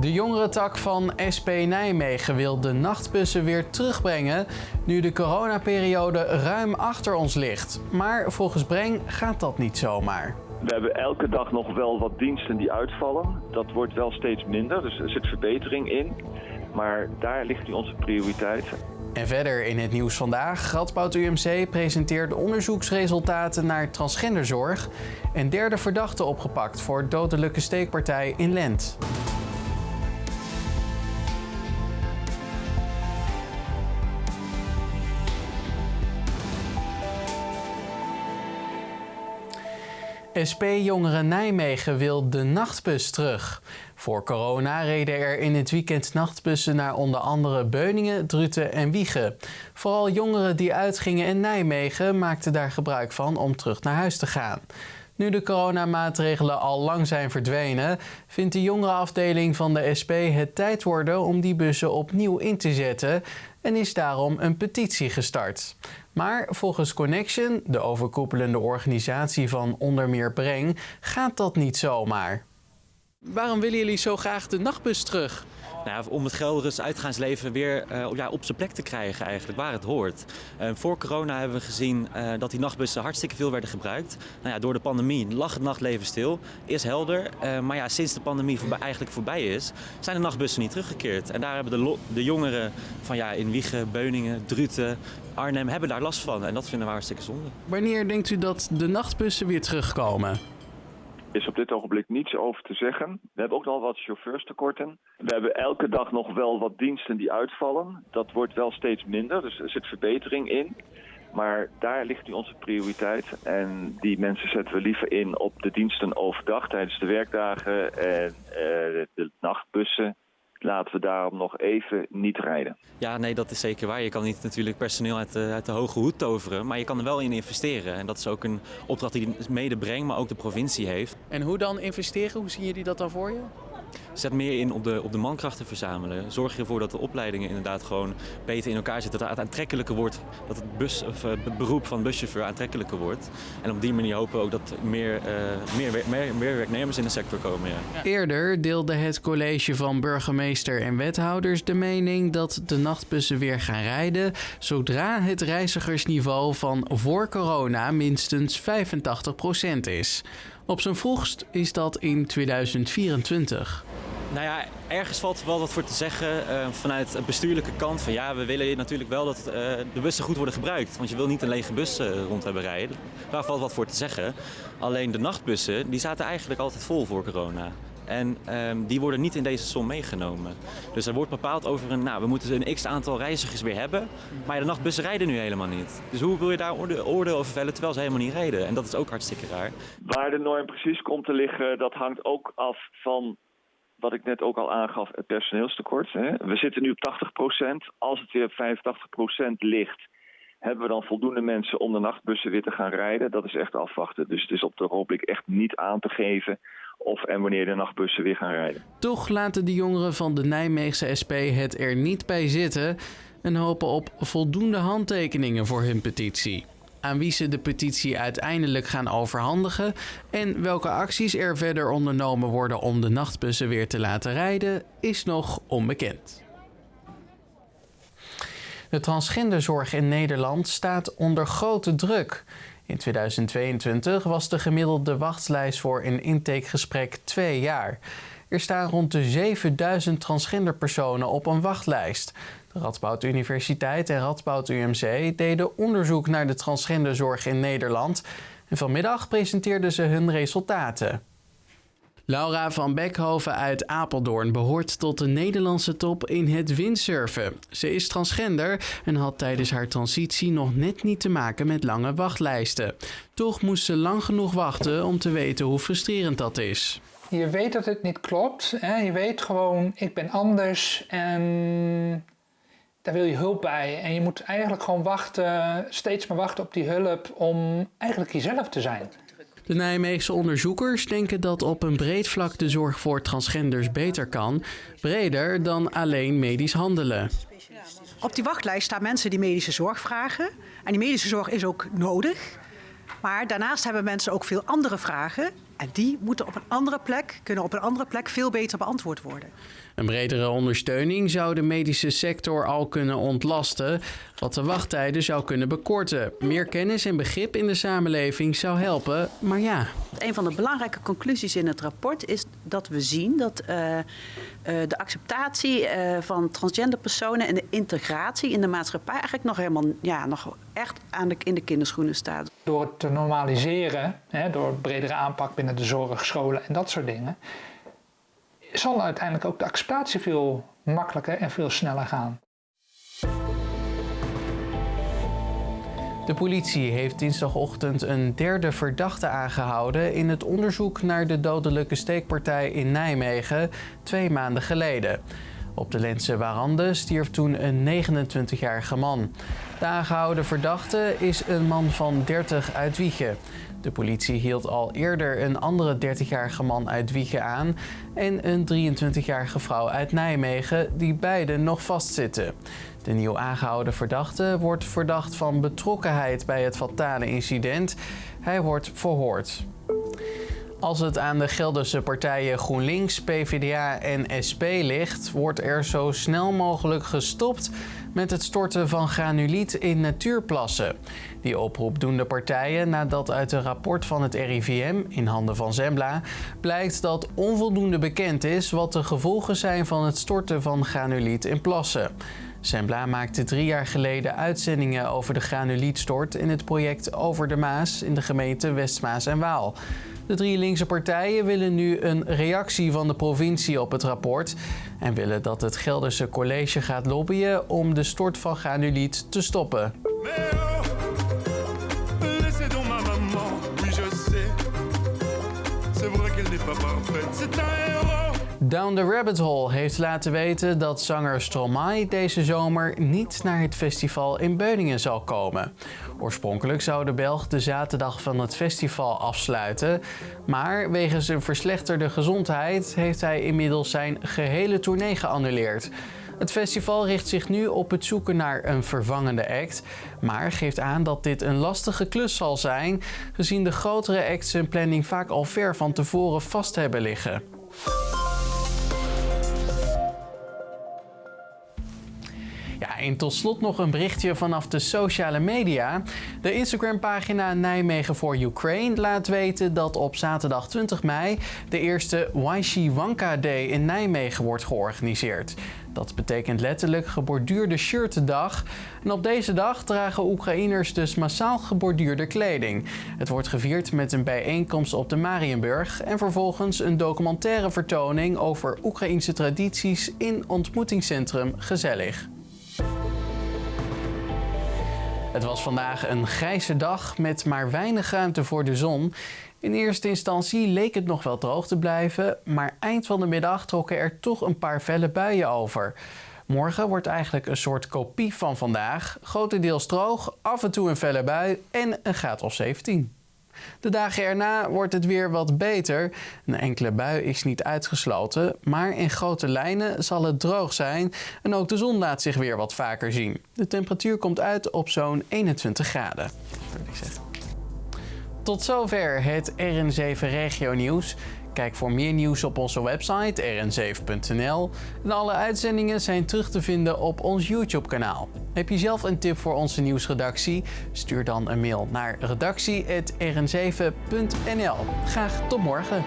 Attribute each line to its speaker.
Speaker 1: De jongerentak van SP Nijmegen wil de nachtbussen weer terugbrengen nu de coronaperiode ruim achter ons ligt. Maar volgens Breng gaat dat niet zomaar.
Speaker 2: We hebben elke dag nog wel wat diensten die uitvallen. Dat wordt wel steeds minder, dus er zit verbetering in. Maar daar ligt nu onze prioriteit.
Speaker 1: En verder in het nieuws vandaag. Radboud UMC presenteert onderzoeksresultaten naar transgenderzorg. En derde verdachte opgepakt voor dodelijke steekpartij in Lent. SP-jongeren Nijmegen wil de nachtbus terug. Voor corona reden er in het weekend nachtbussen naar onder andere Beuningen, Druten en Wiegen. Vooral jongeren die uitgingen in Nijmegen maakten daar gebruik van om terug naar huis te gaan. Nu de coronamaatregelen al lang zijn verdwenen, vindt de jongerenafdeling van de SP het tijd worden om die bussen opnieuw in te zetten en is daarom een petitie gestart. Maar volgens Connection, de overkoepelende organisatie van onder meer Breng, gaat dat niet zomaar. Waarom willen jullie zo graag de nachtbus terug?
Speaker 3: Nou om het Gelderse uitgaansleven weer uh, ja, op zijn plek te krijgen eigenlijk, waar het hoort. Uh, voor corona hebben we gezien uh, dat die nachtbussen hartstikke veel werden gebruikt. Nou ja, door de pandemie lag het nachtleven stil, is helder. maar ja, sinds de pandemie voorbij, eigenlijk voorbij is, zijn de nachtbussen niet teruggekeerd. En daar hebben de, de jongeren van ja, in Wiegen, Beuningen, Druten, Arnhem, hebben daar last van. En dat vinden we hartstikke zonde.
Speaker 1: Wanneer denkt u dat de nachtbussen weer terugkomen?
Speaker 2: Is op dit ogenblik niets over te zeggen. We hebben ook nog wat chauffeurstekorten. We hebben elke dag nog wel wat diensten die uitvallen. Dat wordt wel steeds minder, dus er zit verbetering in. Maar daar ligt nu onze prioriteit. En die mensen zetten we liever in op de diensten overdag tijdens de werkdagen en uh, de nachtbussen laten we daarom nog even niet rijden.
Speaker 3: Ja, nee, dat is zeker waar. Je kan niet natuurlijk personeel uit de, uit de hoge hoed toveren, maar je kan er wel in investeren. En dat is ook een opdracht die mede brengt, maar ook de provincie heeft.
Speaker 1: En hoe dan investeren? Hoe zien jullie dat dan voor je?
Speaker 3: Zet meer in op de, op de mankrachten verzamelen. Zorg ervoor dat de opleidingen inderdaad gewoon beter in elkaar zitten. Dat het aantrekkelijker wordt. Dat het, bus, of, het beroep van buschauffeur aantrekkelijker wordt. En op die manier hopen we ook dat meer, uh, meer, meer, werknemers in de sector komen.
Speaker 1: Eerder deelde het college van burgemeester en wethouders de mening dat de nachtbussen weer gaan rijden. zodra het reizigersniveau van voor corona minstens 85% is. Op zijn vroegst is dat in 2024.
Speaker 3: Nou ja, ergens valt wel wat voor te zeggen uh, vanuit de bestuurlijke kant. Van ja, we willen natuurlijk wel dat uh, de bussen goed worden gebruikt. Want je wil niet een lege bus uh, rond hebben rijden. Daar valt wat voor te zeggen. Alleen de nachtbussen, die zaten eigenlijk altijd vol voor corona. En um, die worden niet in deze som meegenomen. Dus er wordt bepaald over een, nou, we moeten een x aantal reizigers weer hebben. Maar de nachtbussen rijden nu helemaal niet. Dus hoe wil je daar oordeel orde over vellen terwijl ze helemaal niet rijden? En dat is ook hartstikke raar.
Speaker 2: Waar de norm precies komt te liggen, dat hangt ook af van wat ik net ook al aangaf, het personeelstekort. Hè. We zitten nu op 80%. Als het weer op 85% ligt, hebben we dan voldoende mensen om de nachtbussen weer te gaan rijden? Dat is echt afwachten. Dus het is op de ogenblik echt niet aan te geven of en wanneer de nachtbussen weer gaan rijden.
Speaker 1: Toch laten de jongeren van de Nijmeegse SP het er niet bij zitten en hopen op voldoende handtekeningen voor hun petitie. Aan wie ze de petitie uiteindelijk gaan overhandigen en welke acties er verder ondernomen worden om de nachtbussen weer te laten rijden, is nog onbekend. De transgenderzorg in Nederland staat onder grote druk. In 2022 was de gemiddelde wachtlijst voor een intakegesprek twee jaar. Er staan rond de 7000 transgenderpersonen op een wachtlijst. De Radboud Universiteit en Radboud UMC deden onderzoek naar de transgenderzorg in Nederland. En vanmiddag presenteerden ze hun resultaten. Laura van Beckhoven uit Apeldoorn behoort tot de Nederlandse top in het windsurfen. Ze is transgender en had tijdens haar transitie nog net niet te maken met lange wachtlijsten. Toch moest ze lang genoeg wachten om te weten hoe frustrerend dat is.
Speaker 4: Je weet dat het niet klopt. Hè? Je weet gewoon, ik ben anders en daar wil je hulp bij. En je moet eigenlijk gewoon wachten, steeds maar wachten op die hulp om eigenlijk jezelf te zijn.
Speaker 1: De Nijmeegse onderzoekers denken dat op een breed vlak de zorg voor transgenders beter kan, breder dan alleen medisch handelen.
Speaker 5: Op die wachtlijst staan mensen die medische zorg vragen. En die medische zorg is ook nodig. Maar daarnaast hebben mensen ook veel andere vragen En die moeten op een andere plek, kunnen op een andere plek veel beter beantwoord worden.
Speaker 1: Een bredere ondersteuning zou de medische sector al kunnen ontlasten, wat de wachttijden zou kunnen bekorten. Meer kennis en begrip in de samenleving zou helpen, maar ja.
Speaker 6: Een van de belangrijke conclusies in het rapport is dat we zien dat uh, uh, de acceptatie uh, van transgender personen en de integratie in de maatschappij eigenlijk nog helemaal ja, nog echt aan de, in de kinderschoenen staat.
Speaker 4: Door het te normaliseren, hè, door bredere aanpak binnen de zorg, scholen en dat soort dingen, zal uiteindelijk ook de acceptatie veel makkelijker en veel sneller gaan.
Speaker 1: De politie heeft dinsdagochtend een derde verdachte aangehouden in het onderzoek naar de dodelijke steekpartij in Nijmegen twee maanden geleden. Op de Lentse Warande stierf toen een 29-jarige man. De aangehouden verdachte is een man van 30 uit Wiegen. De politie hield al eerder een andere 30-jarige man uit Wiegen aan en een 23-jarige vrouw uit Nijmegen die beide nog vastzitten. De nieuw aangehouden verdachte wordt verdacht van betrokkenheid bij het fatale incident. Hij wordt verhoord. Als het aan de Gelderse partijen GroenLinks, PvdA en SP ligt, wordt er zo snel mogelijk gestopt met het storten van granuliet in natuurplassen. Die oproep doen de partijen nadat uit een rapport van het RIVM in handen van Zembla blijkt dat onvoldoende bekend is wat de gevolgen zijn van het storten van granuliet in plassen. Zembla maakte drie jaar geleden uitzendingen over de granulietstort in het project Over de Maas in de gemeente Westmaas en Waal. De drie linkse partijen willen nu een reactie van de provincie op het rapport en willen dat het Gelderse college gaat lobbyen om de stort van granuliet te stoppen. Down the Rabbit Hole heeft laten weten dat zanger Stromae deze zomer niet naar het festival in Beuningen zal komen. Oorspronkelijk zou de Belg de zaterdag van het festival afsluiten, maar wegens een verslechterde gezondheid heeft hij inmiddels zijn gehele tournee geannuleerd. Het festival richt zich nu op het zoeken naar een vervangende act, maar geeft aan dat dit een lastige klus zal zijn, gezien de grotere acts hun planning vaak al ver van tevoren vast hebben liggen. En tot slot nog een berichtje vanaf de sociale media. De Instagram-pagina Nijmegen voor Ukraine laat weten dat op zaterdag 20 mei de eerste Wanka Day in Nijmegen wordt georganiseerd. Dat betekent letterlijk geborduurde shirtdag. En op deze dag dragen Oekraïners dus massaal geborduurde kleding. Het wordt gevierd met een bijeenkomst op de Marienburg en vervolgens een documentaire vertoning over Oekraïnse tradities in ontmoetingscentrum Gezellig. Het was vandaag een grijze dag met maar weinig ruimte voor de zon. In eerste instantie leek het nog wel droog te blijven, maar eind van de middag trokken er toch een paar felle buien over. Morgen wordt eigenlijk een soort kopie van vandaag. Grotendeels droog, af en toe een felle bui en een graad of 17. De dagen erna wordt het weer wat beter. Een enkele bui is niet uitgesloten, maar in grote lijnen zal het droog zijn en ook de zon laat zich weer wat vaker zien. De temperatuur komt uit op zo'n 21 graden. Tot zover het RN7 Regio Nieuws. Kijk voor meer nieuws op onze website rn7.nl. En alle uitzendingen zijn terug te vinden op ons YouTube-kanaal. Heb je zelf een tip voor onze nieuwsredactie? Stuur dan een mail naar redactie.rn7.nl. Graag tot morgen.